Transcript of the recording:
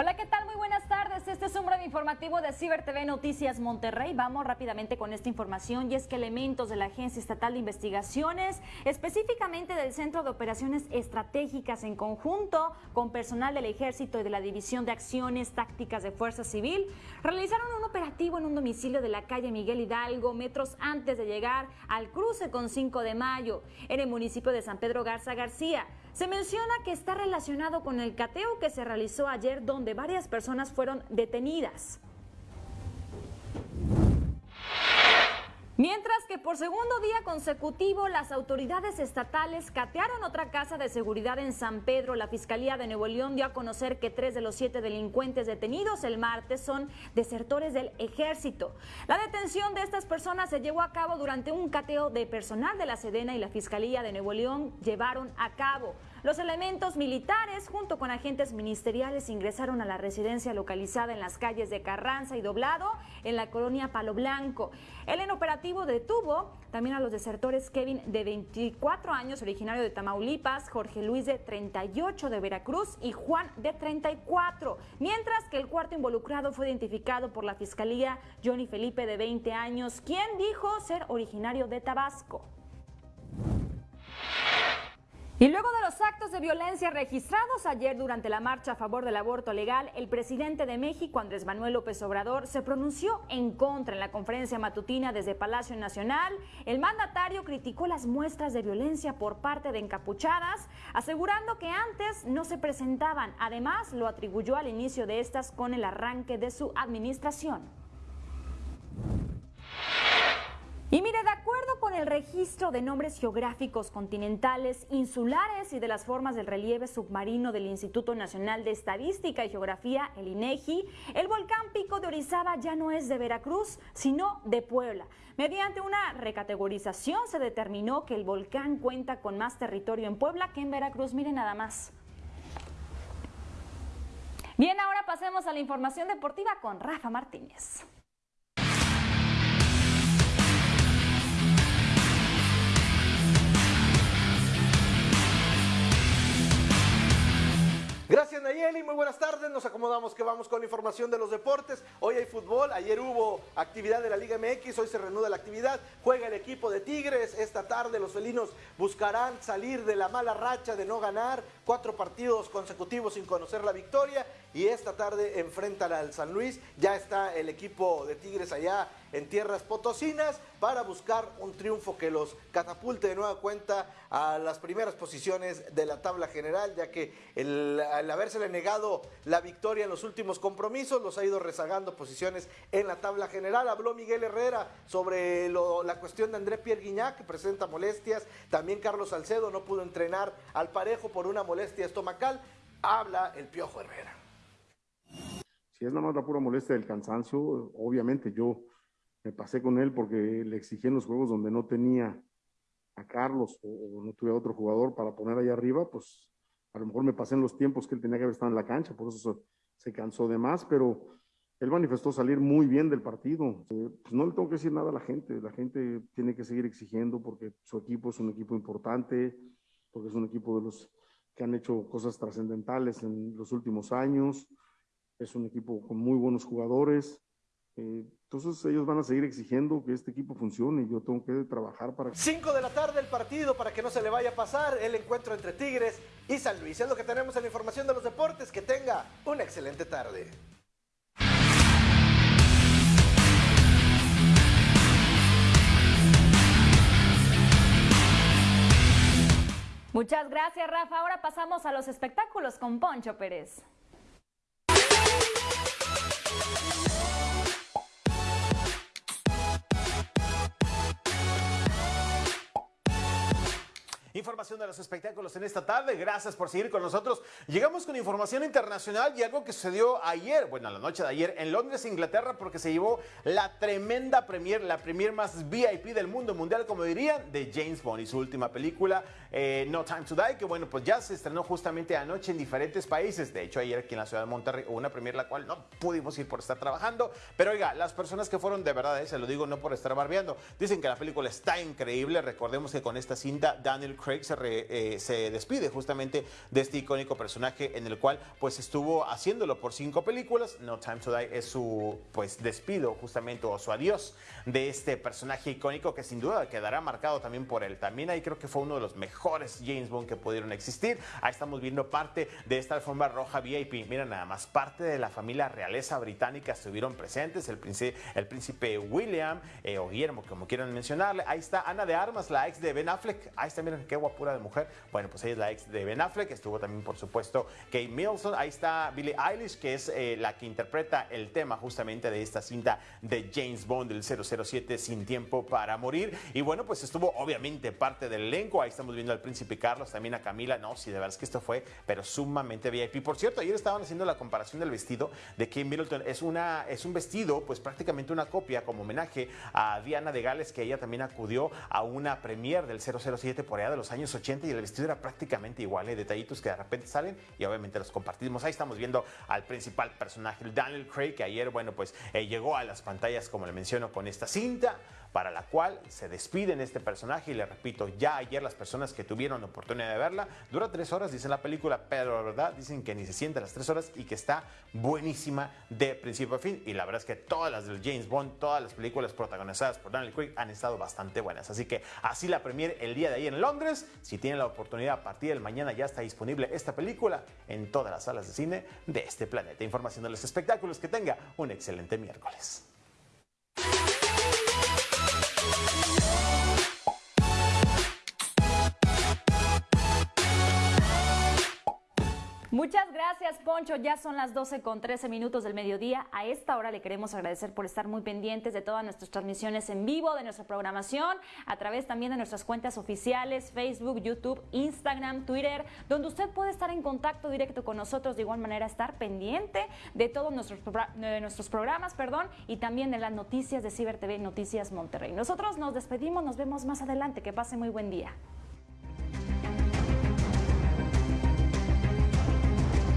Hola, ¿qué tal? Muy buenas tardes. Este es un breve informativo de Ciber TV Noticias Monterrey. Vamos rápidamente con esta información y es que elementos de la Agencia Estatal de Investigaciones, específicamente del Centro de Operaciones Estratégicas en conjunto con personal del Ejército y de la División de Acciones Tácticas de Fuerza Civil, realizaron un operativo en un domicilio de la calle Miguel Hidalgo, metros antes de llegar al cruce con 5 de mayo, en el municipio de San Pedro Garza García. Se menciona que está relacionado con el cateo que se realizó ayer donde varias personas fueron detenidas. Mientras que por segundo día consecutivo las autoridades estatales catearon otra casa de seguridad en San Pedro, la Fiscalía de Nuevo León dio a conocer que tres de los siete delincuentes detenidos el martes son desertores del ejército. La detención de estas personas se llevó a cabo durante un cateo de personal de la Sedena y la Fiscalía de Nuevo León llevaron a cabo. Los elementos militares, junto con agentes ministeriales, ingresaron a la residencia localizada en las calles de Carranza y Doblado, en la colonia Palo Blanco. El en operativo detuvo también a los desertores Kevin, de 24 años, originario de Tamaulipas, Jorge Luis, de 38, de Veracruz, y Juan, de 34. Mientras que el cuarto involucrado fue identificado por la Fiscalía, Johnny Felipe, de 20 años, quien dijo ser originario de Tabasco. Y luego de los actos de violencia registrados ayer durante la marcha a favor del aborto legal, el presidente de México, Andrés Manuel López Obrador, se pronunció en contra en la conferencia matutina desde Palacio Nacional. El mandatario criticó las muestras de violencia por parte de encapuchadas, asegurando que antes no se presentaban. Además, lo atribuyó al inicio de estas con el arranque de su administración. El registro de nombres geográficos continentales, insulares y de las formas del relieve submarino del Instituto Nacional de Estadística y Geografía, el INEGI, el volcán Pico de Orizaba ya no es de Veracruz, sino de Puebla. Mediante una recategorización se determinó que el volcán cuenta con más territorio en Puebla que en Veracruz. Mire nada más. Bien, ahora pasemos a la información deportiva con Rafa Martínez. Muy buenas tardes. Nos acomodamos que vamos con información de los deportes. Hoy hay fútbol, ayer hubo actividad de la Liga MX, hoy se reanuda la actividad. Juega el equipo de Tigres. Esta tarde los felinos buscarán salir de la mala racha de no ganar. Cuatro partidos consecutivos sin conocer la victoria. Y esta tarde enfrentan al San Luis. Ya está el equipo de Tigres allá en tierras potosinas para buscar un triunfo que los catapulte de nueva cuenta a las primeras posiciones de la tabla general, ya que el, al habérsele negado la victoria en los últimos compromisos, los ha ido rezagando posiciones en la tabla general. Habló Miguel Herrera sobre la cuestión de André Pierre Guignac, que presenta molestias. También Carlos Salcedo no pudo entrenar al parejo por una molestia estomacal. Habla el Piojo Herrera. Si es nada más la pura molestia del cansancio, obviamente yo me pasé con él porque le exigí en los juegos donde no tenía a Carlos o, no tuve a otro jugador para poner ahí arriba, pues a lo mejor me pasé en los tiempos que él tenía que haber estado en la cancha, por eso se, cansó de más, pero él manifestó salir muy bien del partido. Eh, pues no le tengo que decir nada a la gente, la gente tiene que seguir exigiendo porque su equipo es un equipo importante, porque es un equipo de los que han hecho cosas trascendentales en los últimos años, es un equipo con muy buenos jugadores entonces ellos van a seguir exigiendo que este equipo funcione y yo tengo que trabajar para... 5 de la tarde el partido para que no se le vaya a pasar el encuentro entre Tigres y San Luis. Es lo que tenemos en la información de los deportes. Que tenga una excelente tarde. Muchas gracias Rafa. Ahora pasamos a los espectáculos con Poncho Pérez. Información de los espectáculos en esta tarde. Gracias por seguir con nosotros. Llegamos con información internacional y algo que sucedió ayer, bueno, la noche de ayer en Londres, Inglaterra, porque se llevó la tremenda premier, la premier más VIP del mundo mundial, como dirían, de James Bond y su última película, eh, No Time to Die, que bueno, pues ya se estrenó justamente anoche en diferentes países. De hecho, ayer aquí en la ciudad de Monterrey hubo una premier la cual no pudimos ir por estar trabajando. Pero oiga, las personas que fueron de verdad, eh, se lo digo no por estar barbeando, dicen que la película está increíble. Recordemos que con esta cinta Daniel Craig Craig se, eh, se despide justamente de este icónico personaje en el cual pues estuvo haciéndolo por cinco películas. No Time to Die es su pues despido justamente o su adiós de este personaje icónico que sin duda quedará marcado también por él. También ahí creo que fue uno de los mejores James Bond que pudieron existir. Ahí estamos viendo parte de esta alfombra roja VIP. Mira nada más, parte de la familia realeza británica estuvieron presentes. El príncipe, el príncipe William eh, o Guillermo, como quieran mencionarle. Ahí está Ana de Armas, la ex de Ben Affleck. Ahí está, miren qué guapura de mujer. Bueno, pues ella es la ex de Ben Affleck. Estuvo también, por supuesto, Kate Milson. Ahí está Billie Eilish, que es eh, la que interpreta el tema justamente de esta cinta de James Bond del 007 Sin Tiempo para Morir. Y bueno, pues estuvo obviamente parte del elenco. Ahí estamos viendo al príncipe Carlos, también a Camila. No, sí, de verdad es que esto fue, pero sumamente VIP. Por cierto, ayer estaban haciendo la comparación del vestido de Kate Middleton. Es, una, es un vestido, pues prácticamente una copia como homenaje a Diana de Gales, que ella también acudió a una premier del 007 por allá de los años 80 y el vestido era prácticamente igual. Hay detallitos que de repente salen y obviamente los compartimos. Ahí estamos viendo al principal personaje, Daniel Craig, que ayer, bueno, pues eh, llegó a las pantallas, como le menciono, con esta cinta para la cual se despiden este personaje y le repito, ya ayer las personas que tuvieron la oportunidad de verla, dura tres horas, dice la película, pero la verdad dicen que ni se siente las tres horas y que está buenísima de principio a fin y la verdad es que todas las del James Bond, todas las películas protagonizadas por Daniel Craig han estado bastante buenas, así que así la premier el día de ayer en Londres, si tienen la oportunidad a partir del mañana ya está disponible esta película en todas las salas de cine de este planeta. Información de los espectáculos, que tenga un excelente miércoles. Yeah. Muchas gracias, Poncho. Ya son las 12 con 13 minutos del mediodía. A esta hora le queremos agradecer por estar muy pendientes de todas nuestras transmisiones en vivo, de nuestra programación, a través también de nuestras cuentas oficiales, Facebook, YouTube, Instagram, Twitter, donde usted puede estar en contacto directo con nosotros, de igual manera estar pendiente de todos nuestros, de nuestros programas, perdón, y también de las noticias de Ciber TV Noticias Monterrey. Nosotros nos despedimos, nos vemos más adelante. Que pase muy buen día.